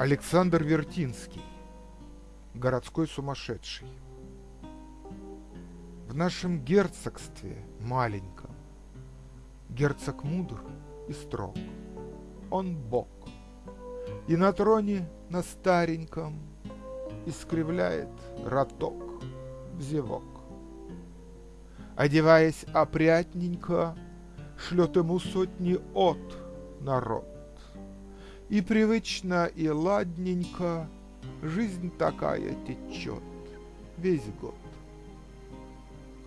Александр Вертинский. Городской сумасшедший. В нашем герцогстве маленьком Герцог мудр и строг, он бог, И на троне на стареньком Искривляет роток в зевок. Одеваясь опрятненько, Шлет ему сотни от народ. И привычно, и ладненько Жизнь такая течет весь год.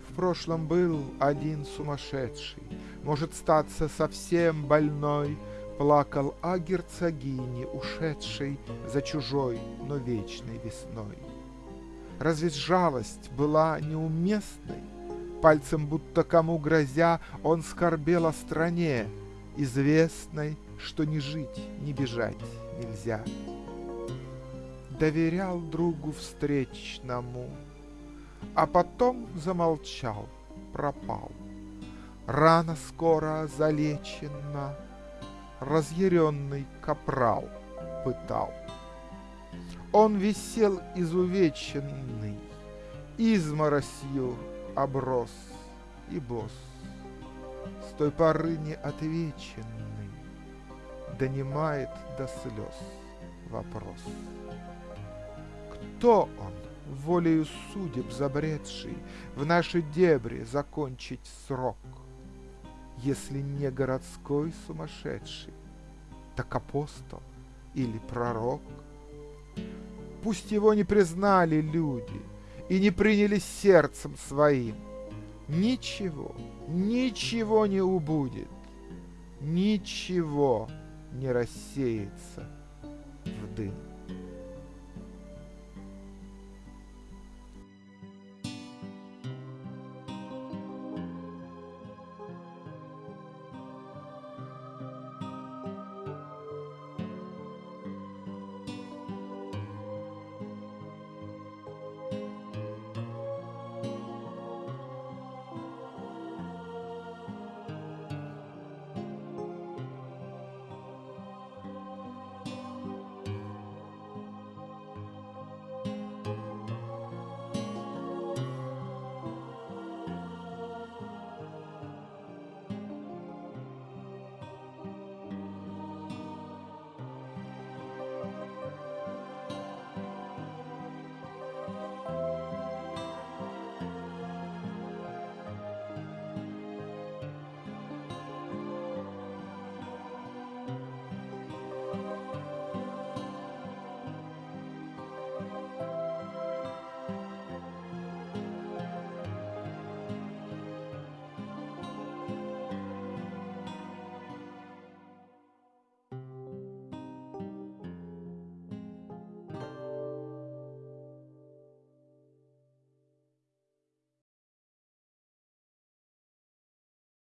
В прошлом был один сумасшедший, Может статься совсем больной, Плакал о герцогине, ушедшей За чужой, но вечной весной. Разве жалость была неуместной? Пальцем будто кому грозя, Он скорбел о стране, Известной, что ни жить, ни бежать нельзя. Доверял другу встречному, А потом замолчал, пропал. Рана скоро залечена, Разъяренный капрал пытал. Он висел изувеченный, Изморосью оброс и босс. С той поры неотвеченный Донимает до слез вопрос. Кто он, волею судеб забредший, В наши дебри закончить срок? Если не городской сумасшедший, Так апостол или пророк? Пусть его не признали люди И не приняли сердцем своим, Ничего, ничего не убудет, Ничего не рассеется в дым.